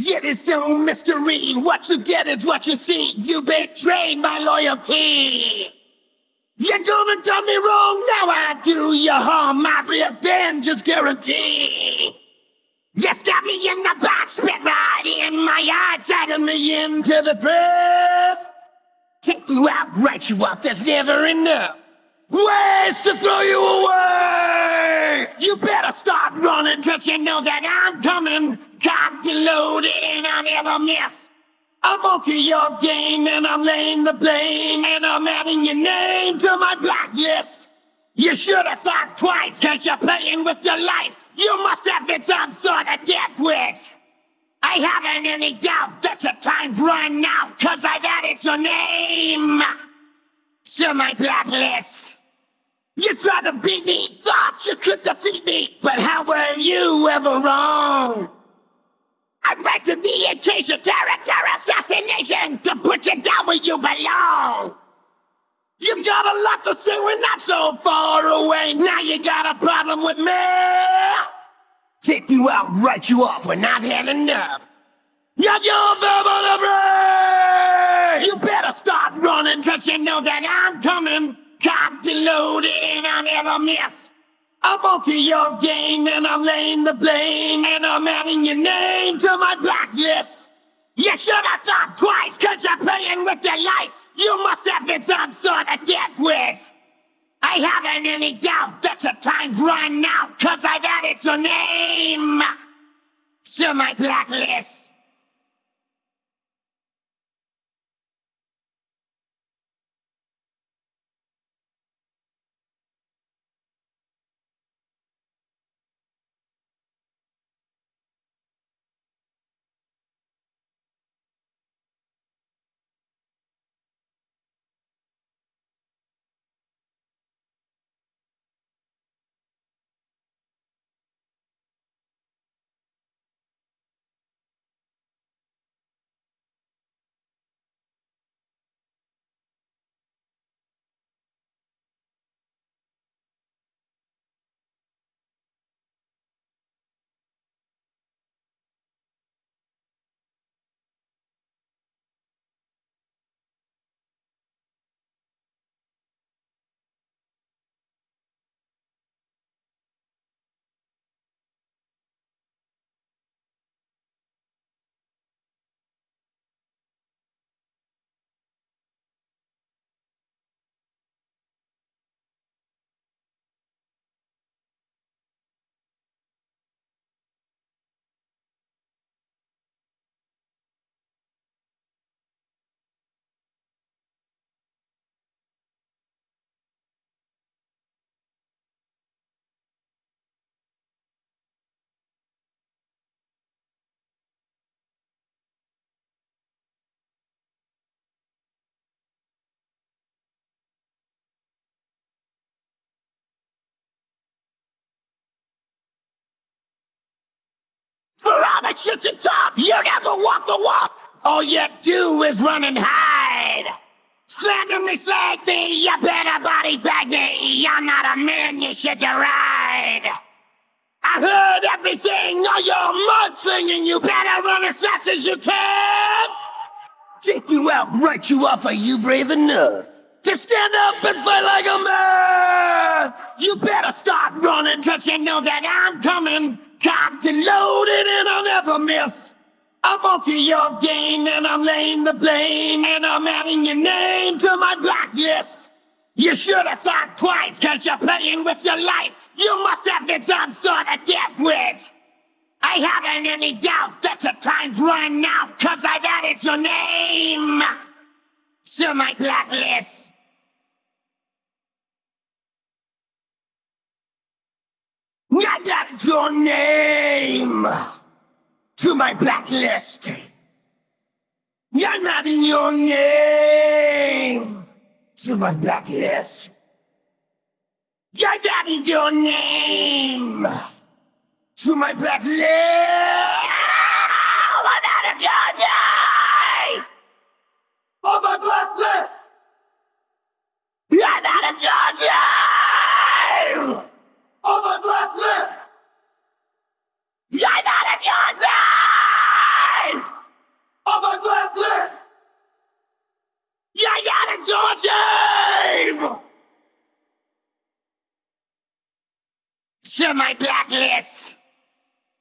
Yet it's no mystery. What you get is what you see. You betrayed my loyalty. You're gonna do me wrong, now I do you harm. My revenge is guaranteed. You stabbed me in the back, spit right in my eye, dragging me into the pit. Take you out, write you up, there's never enough ways to throw you away. You better start running, cause you know that I'm coming. Cocked and loaded, and I never miss. I'm onto your game, and I'm laying the blame, and I'm adding your name to my blacklist. You should have thought twice, cause you're playing with your life. You must have been some sort of death wish. I haven't any doubt that your time's run out, cause I've added your name to my blacklist. You tried to beat me, thought you could defeat me, but how were you ever wrong? I arrested the occasion character assassination to put you down where you belong. You got a lot to say, we're not so far away. Now you got a problem with me. Take you out, write you off when I've had enough. Got your verbal break. You better start running, cause you know that I'm coming. Cocked loaded, and I never miss. I'm onto your game, and I'm laying the blame, and I'm adding your name to my blacklist. You should have thought twice, cause you're playing with your life. You must have been some sort of death wish. I haven't any doubt that your time's run out, cause I've added your name to my blacklist. The shit you talk, you never walk the walk. All you do is run and hide. Slander me, slag me, you better body bag me. I'm not a man you should deride. I heard everything, all your mudslinging. You better run as fast as you can. Take you out, write you off. Are you brave enough to stand up and fight like a man? You better start running, cause you know that I'm coming. Cocked and loaded, and I'll never miss. I'm onto your game, and I'm laying the blame, and I'm adding your name to my blacklist. You should have thought twice, cause you're playing with your life. You must have been some sort of wish. I haven't any doubt that your time's run out, cause I've added your name to my blacklist. I added your name to my blacklist. I'm adding your name to my blacklist. I'm adding your name to my blacklist. I'm adding your name on my blacklist. I'm adding your name on my blacklist. I'm adding your name What's your name? To my blacklist.